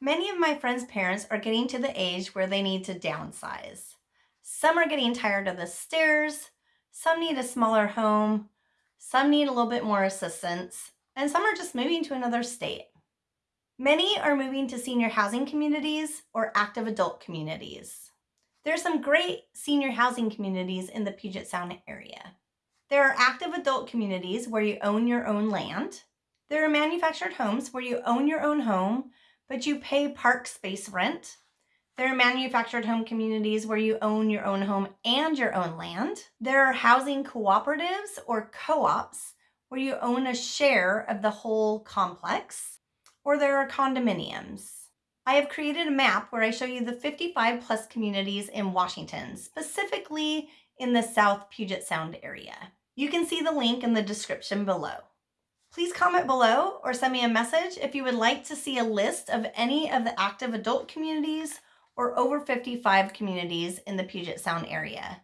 Many of my friends' parents are getting to the age where they need to downsize. Some are getting tired of the stairs, some need a smaller home, some need a little bit more assistance, and some are just moving to another state. Many are moving to senior housing communities or active adult communities. There are some great senior housing communities in the Puget Sound area. There are active adult communities where you own your own land. There are manufactured homes where you own your own home but you pay park space rent. There are manufactured home communities where you own your own home and your own land. There are housing cooperatives or co-ops where you own a share of the whole complex. Or there are condominiums. I have created a map where I show you the 55 plus communities in Washington, specifically in the South Puget Sound area. You can see the link in the description below. Please comment below or send me a message if you would like to see a list of any of the active adult communities or over 55 communities in the Puget Sound area.